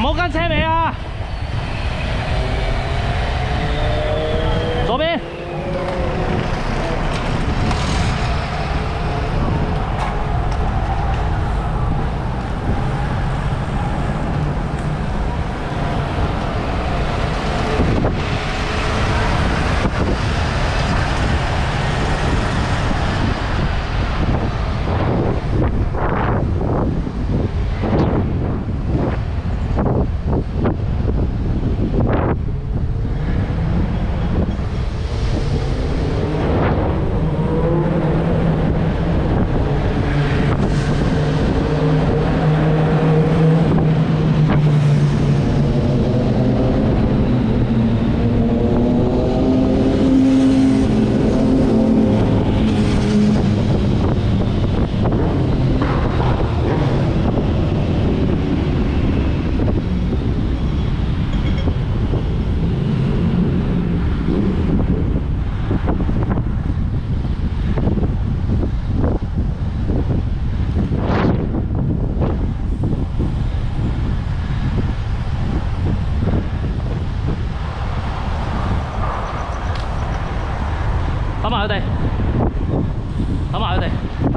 没啊？左边。埋佢哋，抌埋佢哋。